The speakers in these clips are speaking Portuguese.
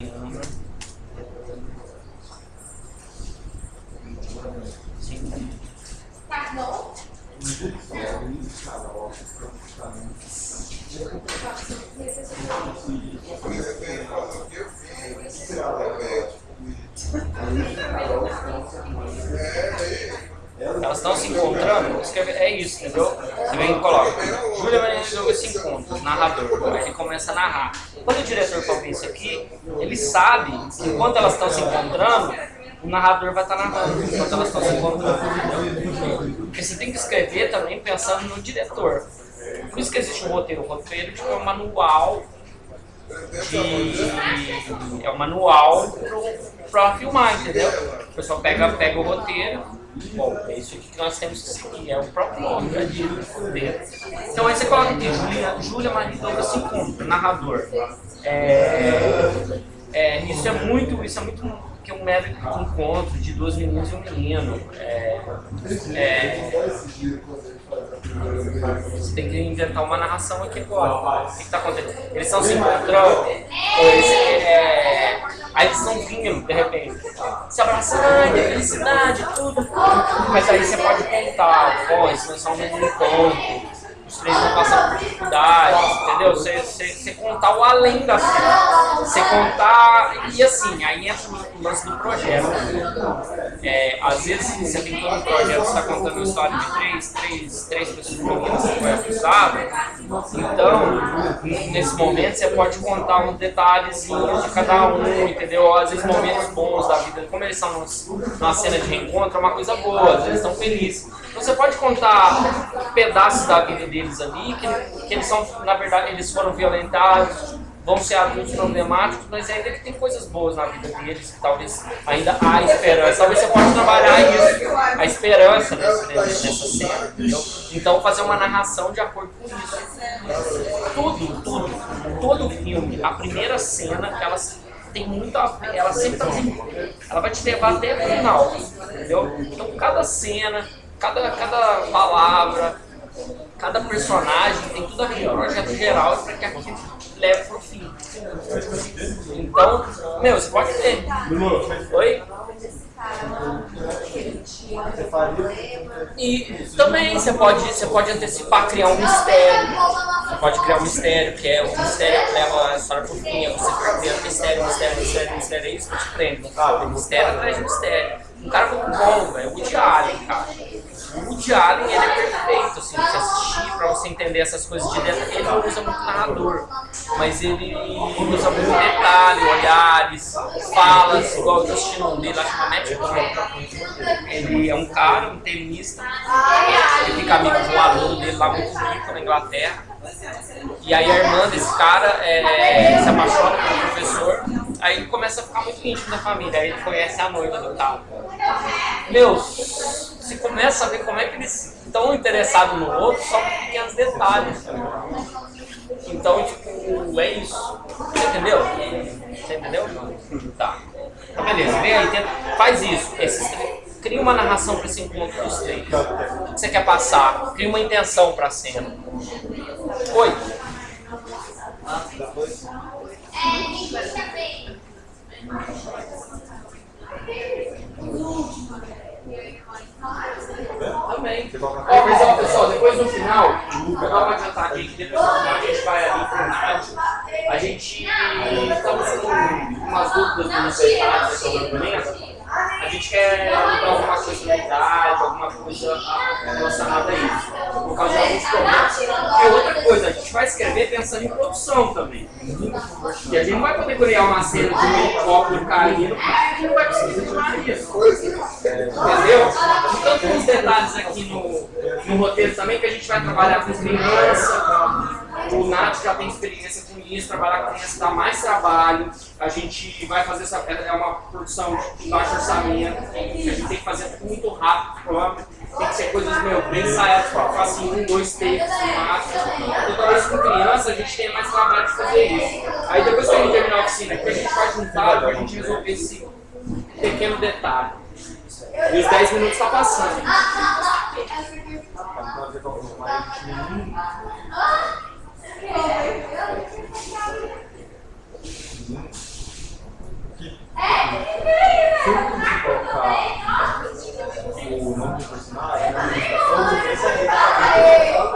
É, é. Elas estão se encontrando, escreve, é isso, entendeu? Você vem e coloca, Júlia Maria de Douglas se encontra, narrador, aí ele começa a narrar. Quando o diretor for isso aqui, ele sabe que enquanto elas estão se encontrando, o narrador vai estar narrando enquanto elas estão se encontrando, entendeu? Porque você tem que escrever também pensando no diretor. Por isso que existe um roteiro. O roteiro tipo, é um manual de. É um manual para filmar, entendeu? O pessoal pega, pega o roteiro. Bom, é isso aqui que nós temos que seguir, é o próprio nome já diz roteiro. Então aí você coloca aqui, Júlia, Júlia Maria Douglas se encontra, narrador. É, é, isso é muito, isso é muito que um mero encontro de duas meninas e um menino. É, é, você tem que inventar uma narração aqui agora. O que está acontecendo? Eles estão se encontrando, eles, é, aí eles estão vindo, de repente, se abraçando, felicidade, tudo. Mas aí você pode contar, bom, isso não é só um encontro os três vão passar por dificuldades, entendeu? Você, contar o além da cena. Você contar. E assim, aí entra o lance do projeto. É, às vezes você tem todo um projeto, você está contando uma história de três, três, três pessoas que você foi acusado. Então, nesse momento, você pode contar um detalhezinho de cada um, entendeu? Às vezes momentos bons da vida. Como eles estão numa cena de reencontro, é uma coisa boa, às vezes estão felizes. Você pode contar pedaços da vida deles ali, que, que eles são, na verdade, eles foram violentados, vão ser adultos problemáticos, mas ainda que tem coisas boas na vida deles, que talvez ainda há esperança. Talvez você possa trabalhar isso, a esperança nessa, nessa cena, entendeu? Então fazer uma narração de acordo com isso. Tudo, tudo, todo o filme, a primeira cena, elas tem muito a ela sempre tá ela vai te levar até o final, entendeu? Então cada cena, cada, cada palavra, cada personagem tem tudo a ver com projeto geral para que aquilo leve pro fim. Então, meu, você pode ter. Oi? E também você pode, você pode antecipar, criar um mistério. Você pode criar um mistério, que é o mistério que leva a história pro fim. É você fica vendo mistério, mistério, mistério, mistério, é isso que te prende. Tá? Mistério atrás de mistério. Um cara muito bom, velho. O Woody Allen, cara. Woody Allen, ele é perfeito, assim, você assistir pra você entender essas coisas de dentro. Ele não usa muito narrador, mas ele usa muito detalhe, olhares, falas, igual eu tô assistindo um dele, acho que é Matt Brown. Ele é um cara, um tenista, ele fica amigo de um aluno dele lá muito rico na Inglaterra. E aí a irmã desse cara é, se apaixona pelo professor, aí ele começa a ficar muito íntimo da família, aí ele conhece a noiva do cara. Meu, você começa a ver como é que eles estão interessados no outro só por pequenos detalhes. Então, tipo, é isso. Você entendeu? Você entendeu? Tá. Então, beleza. Vem aí, faz isso. Esses, cria uma narração para esse encontro dos três. O que você quer passar? Cria uma intenção para a cena. Oi. Também. Ó, mas ó, pessoal, depois no final, eu vou adiantar aqui, que depois a gente vai ali pro Nádio. A gente estamos com umas dúvidas nos detalhes sobre o documento. A gente quer mudar alguma coisa idade, alguma coisa relacionada a isso. Por causa de alguns problemas. E outra coisa, a gente vai escrever pensando em produção também. E a gente não vai poder criar uma cena de um helicóptero caindo, porque a gente não vai conseguir filmar isso. Entendeu? Então tem uns detalhes aqui no, no roteiro também que a gente vai trabalhar com criança. O Nath já tem experiência com isso, trabalhar com criança dá mais trabalho. A gente vai fazer essa. É uma produção de baixo orçamento, a gente tem que fazer muito rápido, próprio. Tem que ser coisas meu, bem ensaiadas, para assim, um, dois takes no máximo. Toda vez com criança, a gente tem mais trabalho de fazer isso. Aí depois que a gente terminar a oficina, que a gente vai juntar a gente resolver esse pequeno detalhe. E os 10 minutos estão tá passando. Se eu colocar o nome do personagem, a gente vai fazer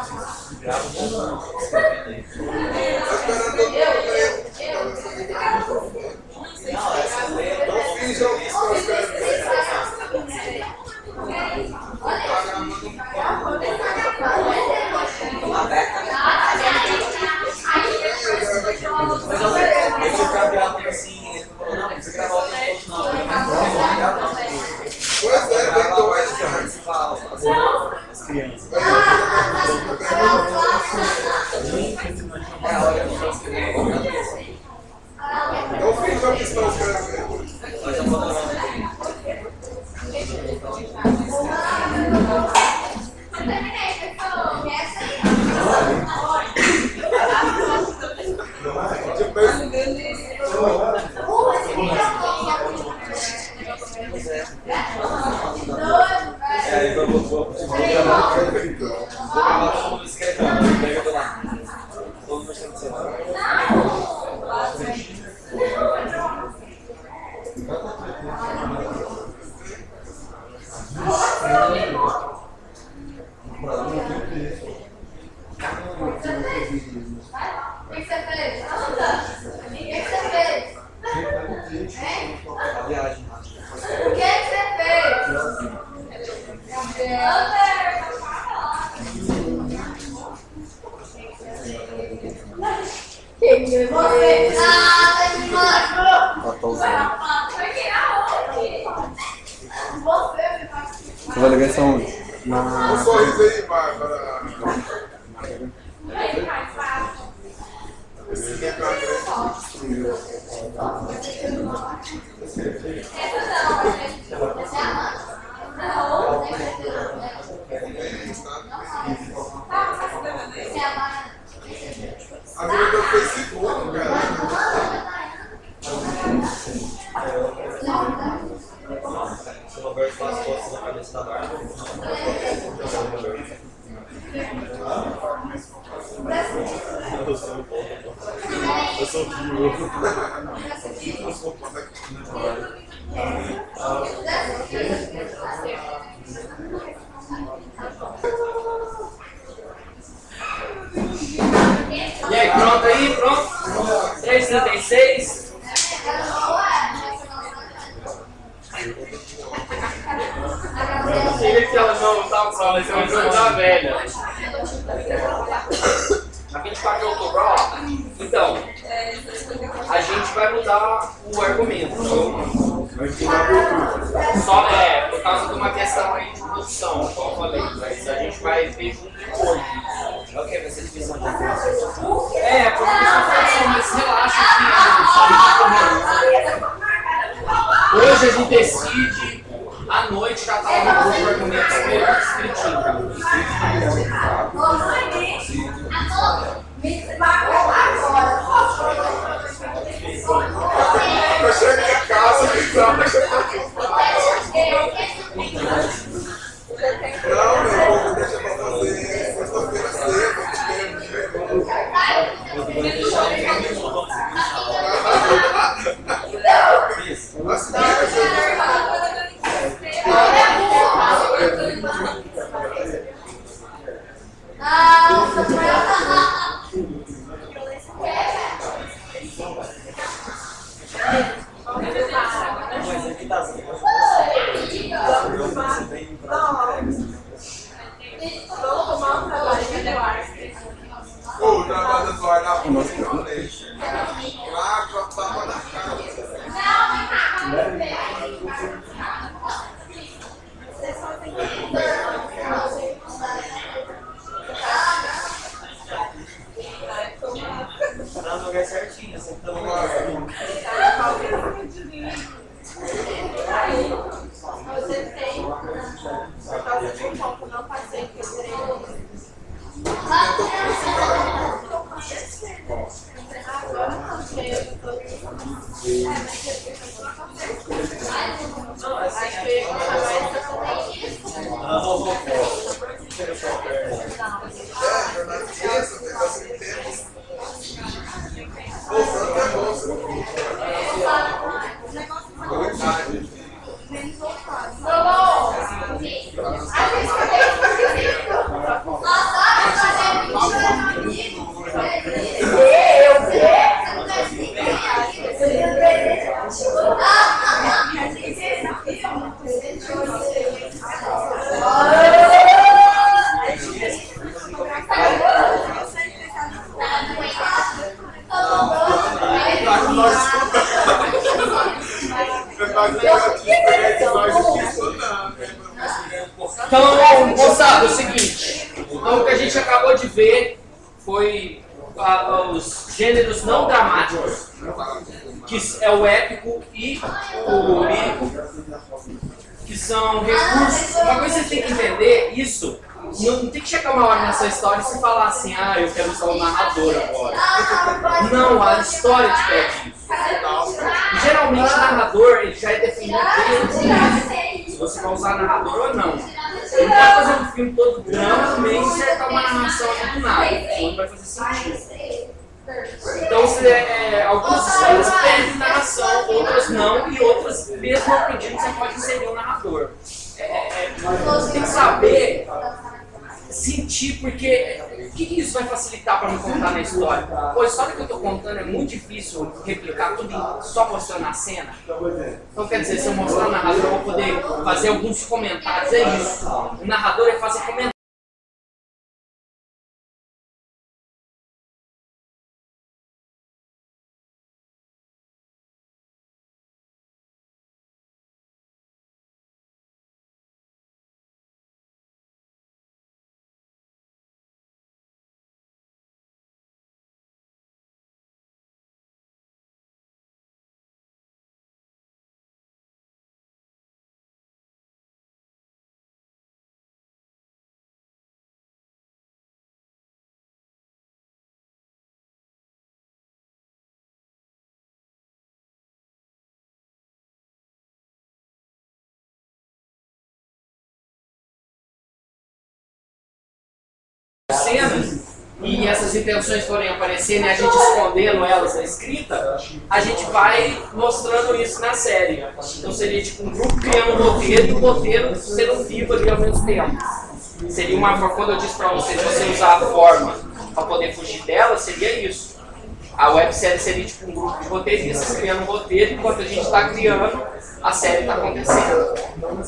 Ah, c'est super bon. Thank you. Um sorriso aí, vai Esse é o E aí, pronto aí, pronto? 3,76. Você vê que ela não tá com ela, mas ela já tá velha. lugar certinho. Assim, Aí, você tem, por causa de um ponto, não passei que eu não épico e o lírico, que são recursos. Uma coisa que você tem que entender, isso, não tem que chegar uma hora nessa história e você falar assim, ah, eu quero usar o narrador agora. Não, a história te pede isso. Geralmente o narrador ele já é definido desde se você vai usar narrador ou não. Ele pode fazer um filme todo drama no meio e insertar uma narração do nada. Não vai fazer sentido. Então, se, é, algumas histórias pedem narração, outras não, e outras, mesmo não pedindo, você pode inserir um narrador. É, é, você tem que saber sentir, porque o que, que, isso vai facilitar para me contar na história? Pô, a história que eu estou contando é muito difícil replicar tudo em, só mostrando a cena. Então, quer dizer, se eu mostrar o narrador, eu vou poder fazer alguns comentários. É isso. O narrador é fazer comentários. Cenas e essas intenções forem aparecendo e a gente escondendo elas na escrita, a gente vai mostrando isso na série. Então seria tipo um grupo criando um roteiro e o roteiro sendo vivo ali ao mesmo tempo. Seria uma forma, quando eu disse pra vocês, você usar a forma para poder fugir dela, seria isso. A websérie seria tipo um grupo de roteiristas criando um roteiro enquanto a gente está criando, a série está acontecendo.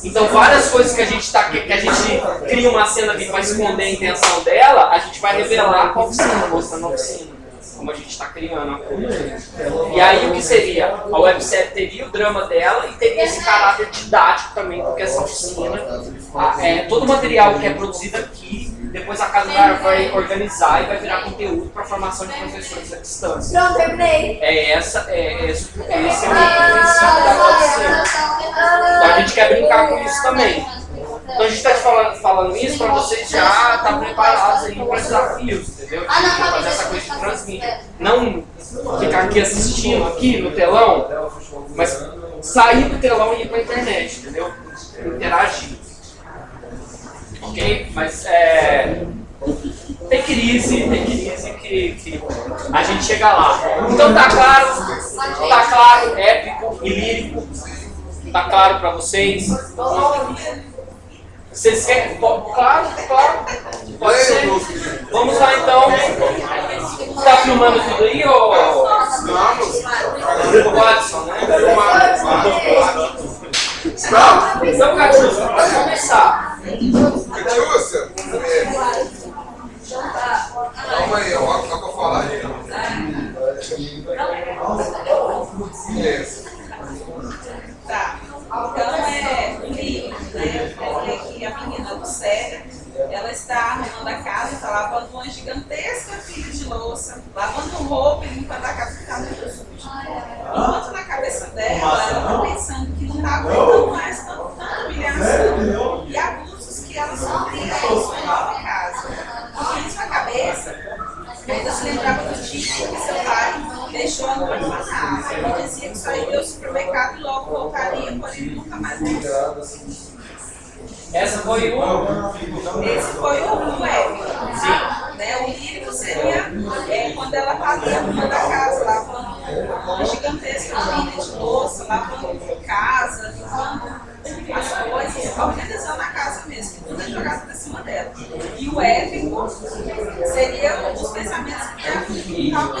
Então várias coisas que a gente tá, que a gente cria uma cena ali para esconder a intenção dela, a gente vai revelar com a oficina, mostrando a oficina. Como a gente está criando a coisa. E aí o que seria? A websérie teria o drama dela e teria esse caráter didático também, porque essa oficina, é, todo o material que é produzido aqui depois a casa vai organizar e vai virar conteúdo para a formação de professores à distância. Pronto, terminei. É, essa, é, esse, esse é o princípio da. Então a gente quer brincar com isso também. Então a gente está falando, falando isso para vocês já estar tá preparados aí para desafios, entendeu? De fazer essa coisa de transmídia. Não ficar aqui assistindo aqui no telão, mas sair do telão e ir para a internet, entendeu? Interagir ok? Mas é, tem crise, tem crise que, que a gente chega lá. Então tá claro, tá claro, épico e lírico, tá claro para vocês? Vocês querem? Claro, claro. Pode ser. Vamos lá então. Tá filmando tudo aí, ô? Vamos. O Watson, né? Não. Então, Catiúcia, pode começar. Catiúcia, calma aí, ó, só pra falar aí. Isso. Tá. Então é um livro, né? Eu falei que a menina do Célia, ela está arrumando a casa, está lavando uma gigantesca pilha de louça, lavando roupa e limpando a casa que está muito suja. Enquanto na cabeça dela, ela está pensando que não está aguentando mais a no orfanato. Ele dizia que só iria ao supermercado e logo voltaria, porém nunca mais voltou. Essa foi o. Esse foi o, o épico. Né? O livro é quando ela tá ali arrumando a casa, lavando uma gigantesca pilha de louça, lavando casa, limpando as coisas, organizando a casa mesmo, que tudo é jogado pra cima dela. E o épico seria os pensamentos que estavam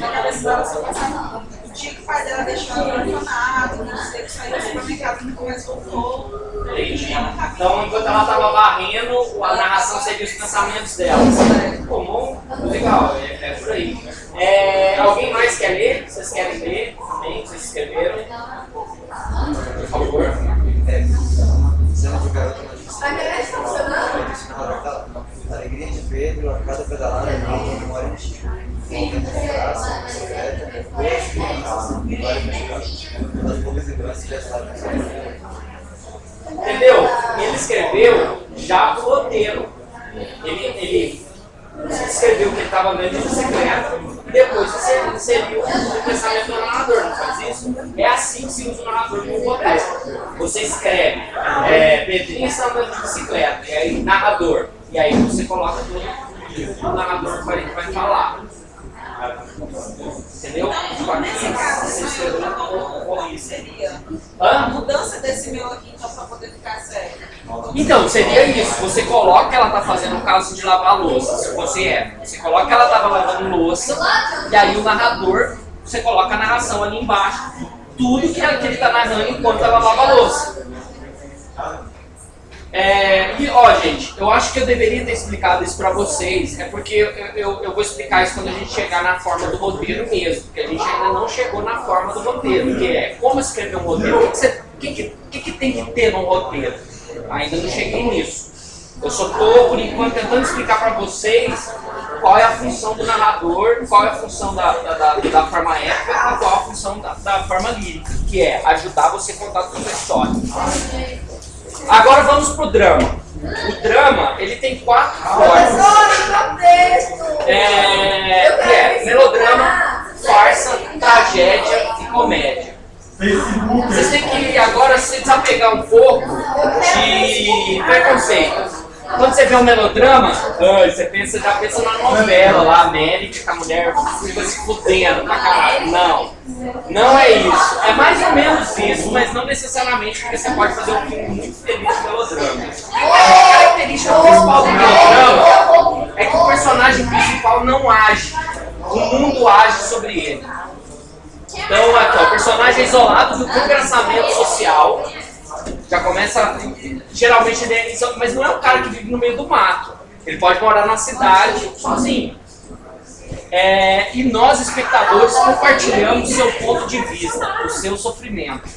daquela situação passada. O dia que o pai dela deixou ela abandonada, não sei que saiu do supermercado nunca mais voltou. Entendi. Ela Então, enquanto ela estava varrendo, a narração seria os pensamentos dela. Pô, bom, legal, é, é por aí. É, alguém mais quer ler? Vocês querem ler também? Vocês escreveram? Por favor. É, cena de garota na distância. A internet tá funcionando? Disse na hora da alegria de Pedro, a cada pedalada na alta memória antiga. Voltando de graça, secreta, depois que a memória mexicana. Uma das poucas lembranças que já estavam Entendeu? Ele escreveu já o roteiro. Ele, ele escreveu que ele estava andando de bicicleta e depois você inseriu o pensamento do narrador, não faz isso? É assim que se usa o narrador no roteiro. Você escreve, é, Pedrinho está andando de bicicleta, e aí narrador. E aí você coloca tudo que o narrador vai, vai falar. Entendeu? Então, nesse caso, Você se eu escreveu não seria? A Hã? mudança desse meu aqui, então, pra poder ficar sério. Então, seria isso. Você coloca que ela tá fazendo um caso de lavar louça, se você é. Você coloca que ela tava lavando louça, e aí o narrador, você coloca a narração ali embaixo. Tudo que, ele tá narrando enquanto ela lava a louça. É, e ó, gente, eu acho que eu deveria ter explicado isso pra vocês, é porque eu, eu, eu vou explicar isso quando a gente chegar na forma do roteiro mesmo, porque a gente ainda não chegou na forma do roteiro, que é como escrever um roteiro, o que, que, que, que, que, tem que ter num roteiro. Ainda não cheguei nisso. Eu só tô, por enquanto, tentando explicar pra vocês qual é a função do narrador, qual é a função da, da, da, da forma épica e qual é a função da, da forma lírica, que é ajudar você a contar toda a história. Agora vamos pro drama. O drama, ele tem quatro formas. Professor, meu texto! É, Eu que quero é me melodrama, farsa, tragédia e comédia. Vocês têm que agora se desapegar um pouco de preconceito. Quando você vê um melodrama, você pensa, já pensa na novela lá, América, que a mulher fica se fudendo pra caralho. Não. Não é isso. É mais ou menos isso, mas não necessariamente, porque você pode fazer um filme muito feliz de melodrama. A característica principal do melodrama é que o personagem principal não age. O mundo age sobre ele. Então, aqui, ó, o personagem isolado do congraçamento social. Já começa. Geralmente ele é. Mas não é um cara que vive no meio do mato. Ele pode morar na cidade sozinho. É, e nós, espectadores, compartilhamos o seu ponto de vista, o seu sofrimento.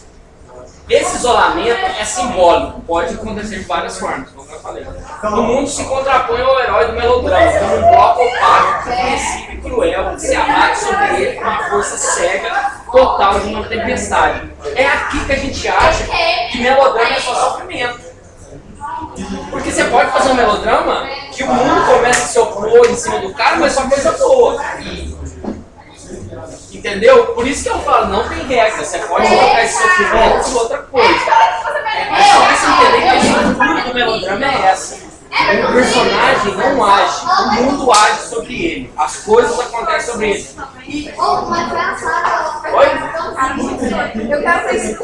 Esse isolamento é simbólico, pode acontecer de várias formas, como eu falei. O mundo se contrapõe ao herói do melodrama, como um bloco opaco, reconhecível e cruel, se abate sobre ele com uma força cega total de uma tempestade. É aqui que a gente acha que melodrama é só sofrimento. Porque você pode fazer um melodrama que o mundo começa a se opor em cima do cara, mas só coisa boa. Entendeu? Por isso que eu falo, não tem regra. Você pode colocar esse sofrimento por outra coisa. Mas só você entender que a estrutura do melodrama é essa. O personagem não age, o mundo age sobre ele. As coisas acontecem sobre ele. Oi? Eu quero ver isso.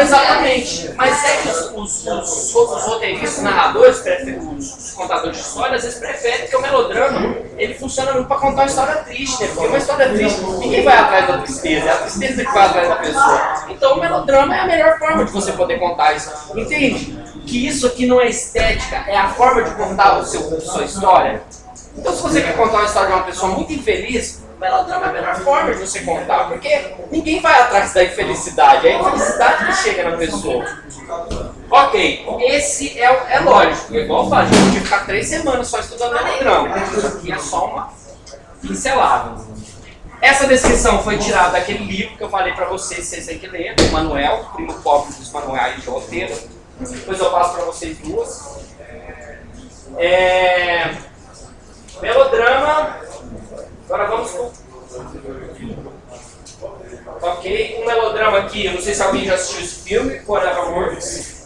Exatamente. Mas é que os, os, os, os roteiristas, os narradores, os, os contadores de histórias, eles preferem que o melodrama ele funciona muito para contar uma história triste, né? Porque uma história triste, ninguém vai atrás da tristeza, é a tristeza que vai atrás da pessoa. Então o melodrama é a melhor forma de você poder contar isso. Entende? Que isso aqui não é estética, é a forma de contar o seu, sua história. Então se você quer contar uma história de uma pessoa muito infeliz, o melodrama é a melhor forma de você contar, porque ninguém vai atrás da infelicidade, é a infelicidade que chega na pessoa. Ok, esse é, é lógico, é igual eu falo, a gente podia ficar três semanas só estudando melodrama, isso aqui é só uma pincelada. Essa descrição foi tirada daquele livro que eu falei pra vocês, vocês têm que ler, Manuel, primo pobre dos manuais de roteiro. Depois eu passo pra vocês duas. É... Melodrama. Agora vamos pro. Ok, um melodrama aqui, eu não sei se alguém já assistiu esse filme, Forever Works.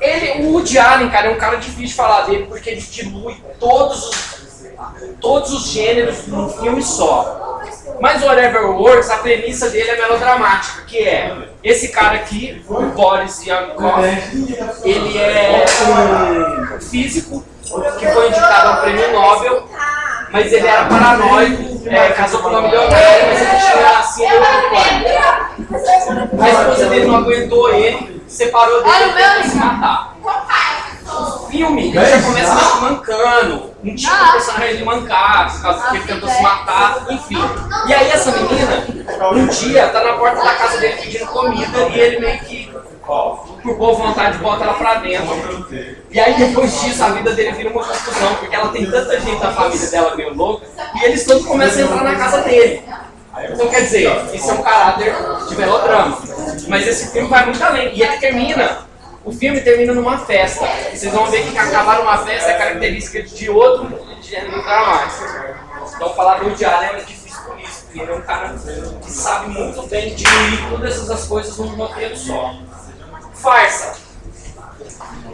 Ele, o Woody Allen, cara, é um cara difícil de falar dele porque ele dilui todos os, todos os gêneros num filme só. Mas o Whatever Works, a premissa dele é melodramática, que é esse cara aqui, o Boris Yankov, ele é um físico que foi indicado ao prêmio Nobel, mas ele era paranoico, é, casou com uma milionária, mas ele tinha síndrome do pânico. A esposa dele não aguentou ele, separou dele e se matar. O filme ele já começa mancando, um tipo de personagem ele mancar, por causa que ele tentou se matar, enfim. E aí essa menina, um dia, tá na porta da casa dele pedindo comida e ele meio que, por boa vontade, bota ela pra dentro. E aí depois disso a vida dele vira uma confusão, porque ela tem tanta gente da família dela meio louca, e eles todos começam a entrar na casa dele. Então quer dizer, isso é um caráter de melodrama. Mas esse filme vai muito além. E ele termina o filme termina numa festa. Vocês vão ver que acabar numa festa é característica de outro gênero dramático. Então falar do Allen é difícil por isso, porque ele é um cara que sabe muito bem diluir todas essas coisas num roteiro só. Farsa.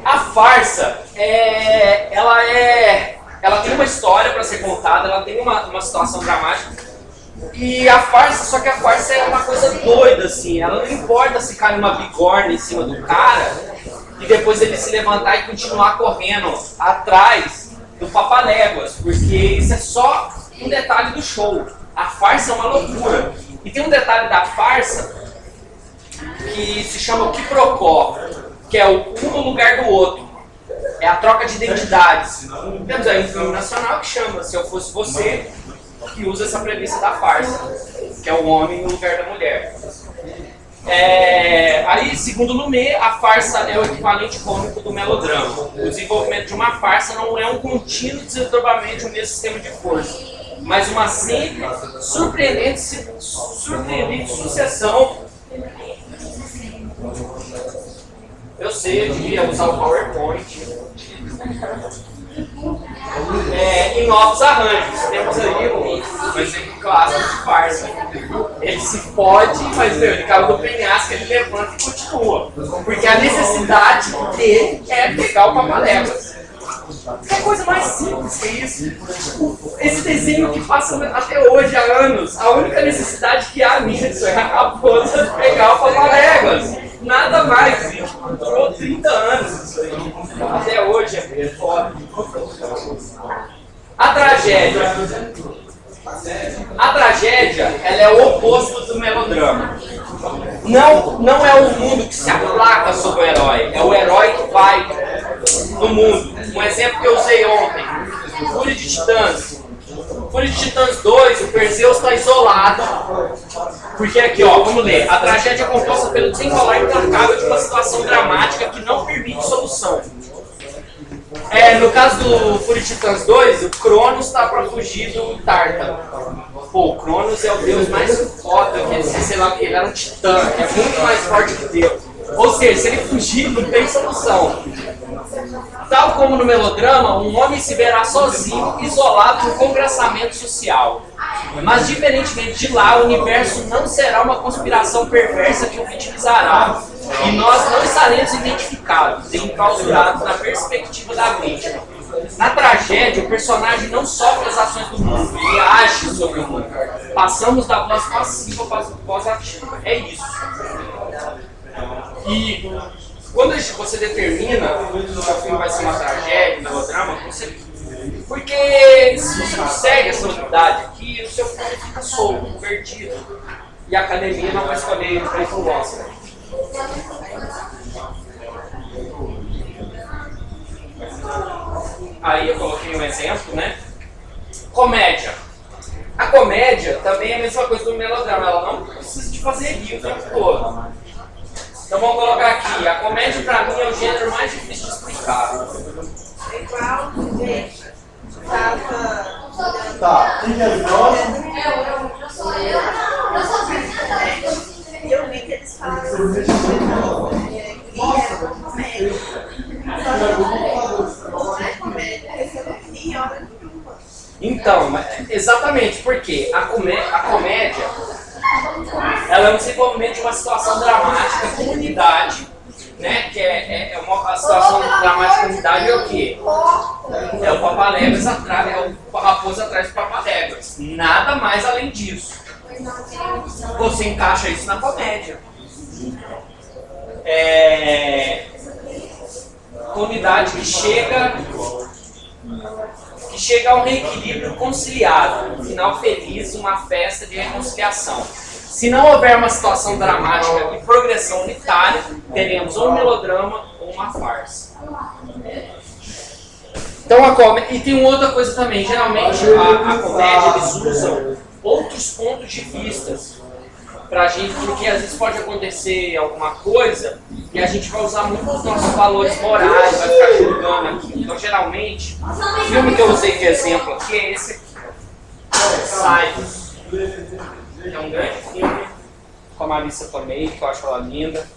A farsa, é, ela é, ela tem uma história para ser contada, ela tem uma, uma situação dramática, e a farsa, só que a farsa é uma coisa doida, assim. Ela não importa se cai uma bigorna em cima do cara e depois ele se levantar e continuar correndo atrás do papaléguas, porque isso é só um detalhe do show. A farsa é uma loucura. E tem um detalhe da farsa que se chama o quiprocó, que é o um no lugar do outro. É a troca de identidades. Temos aí um filme nacional que chama Se Eu Fosse Você, que usa essa premissa da farsa, que é o homem no lugar da mulher. É, aí, segundo Lumet, a farsa é o equivalente cômico do melodrama. O desenvolvimento de uma farsa não é um contínuo desdobramento de um mesmo sistema de força, mas uma sempre surpreendente, surpreendente sucessão. Eu sei, eu devia usar o PowerPoint é, em novos arranjos. Temos aí um, exemplo clássico de farsa. Ele se pode, mas meu, ele caiu do penhasco, ele levanta e continua. Porque a necessidade dele é pegar o papaléguas. Que coisa mais simples que isso. Esse desenho que passa até hoje, há anos, a única necessidade que há nisso é a raposa pegar o papaléguas. Nada mais. Durou 30 anos isso aí. Até hoje é foda. A tragédia. A tragédia, ela é o oposto do melodrama. Não, não é o mundo que se aplaca sobre o herói, é o herói que vai no mundo. Um exemplo que eu usei ontem, Fúria de Titãs. Fúria de Titãs 2, o Perseus está isolado. Porque aqui, ó, vamos ler. A tragédia é composta pelo desenrolar implacável de uma situação dramática que não permite solução. É, no caso do Fúria de Titãs 2, o Cronos está para fugir do Tártaro. Pô, o Cronos é o deus mais foda que existe, sei lá ele era um titã, é muito mais forte que Deus. Ou seja, se ele fugir, não tem solução. Tal como no melodrama, um homem se verá sozinho, isolado no congraçamento social. Mas, diferentemente de lá, o universo não será uma conspiração perversa que o vitimizará. E nós não estaremos identificados, enclausurados na perspectiva da vítima. Na tragédia, o personagem não sofre as ações do mundo, ele age sobre o mundo. Passamos da voz passiva para a voz ativa. É isso. E quando você determina que o seu filme vai ser uma tragédia, um melodrama, você... porque se você não segue essa unidade aqui, o seu filme fica solto, perdido. E a academia não vai escolher para ir para o Oscar. Aí eu coloquei um exemplo, né? Comédia. A comédia também é a mesma coisa do melodrama, ela não precisa de fazer rir o tempo todo. Então vamos colocar aqui, a comédia pra mim é o gênero mais difícil de explicar. É igual, gente, tava... Tá, quem que é o próximo? Eu sou eu. Eu sou a Eu vi que eles falaram assim, é, era comédia. Só que não é comédia, eu não vi, hora nenhuma. Então, exatamente, porque a, comé a comédia ela é um desenvolvimento de uma situação dramática com unidade, né? Que é, é, é uma situação dramática com unidade é o quê? É o papaléguas atrás, é o a raposa atrás do papaléguas. Nada mais além disso. Você encaixa isso na comédia. É... Que chega que chega a um reequilíbrio conciliado, um final feliz, uma festa de reconciliação. Se não houver uma situação dramática e progressão unitária, teremos ou um melodrama ou uma farsa. Então a comédia. E tem outra coisa também, geralmente a, a comédia eles usam outros pontos de vista pra gente, porque às vezes pode acontecer alguma coisa e a gente vai usar muito os nossos valores morais, vai ficar julgando aqui. Então geralmente, o filme que eu usei de exemplo aqui é esse aqui. Silence. É um grande filme com a Marissa Tomei, que eu acho ela linda.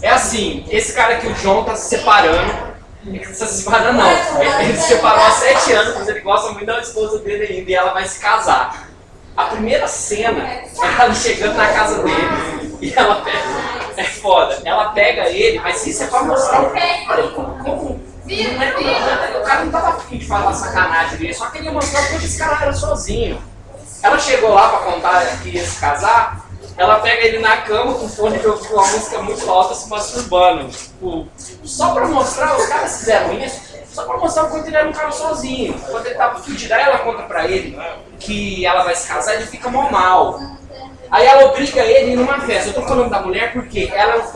É assim, esse cara aqui, o John, tá se separando. Ele está se separando não. Ele se separou há sete anos, mas ele gosta muito da esposa dele ainda e ela vai se casar. A primeira cena é ela chegando na casa dele e ela pega. É foda. Ela pega ele, mas isso é pra mostrar o cara como. como é, o cara não tava afim de falar sacanagem dele, só queria mostrar como esse cara era sozinho. Ela chegou lá pra contar que ia se casar, ela pega ele na cama com fone de ouvido, uma música muito alta se masturbando. Tipo, só pra mostrar, os caras fizeram isso, só pra mostrar o quanto ele era um cara sozinho. Quando ele tava fudido, aí ela conta pra ele que ela vai se casar, ele fica mó mal. Aí ela obriga ele numa festa. Eu tô falando da mulher porque ela é um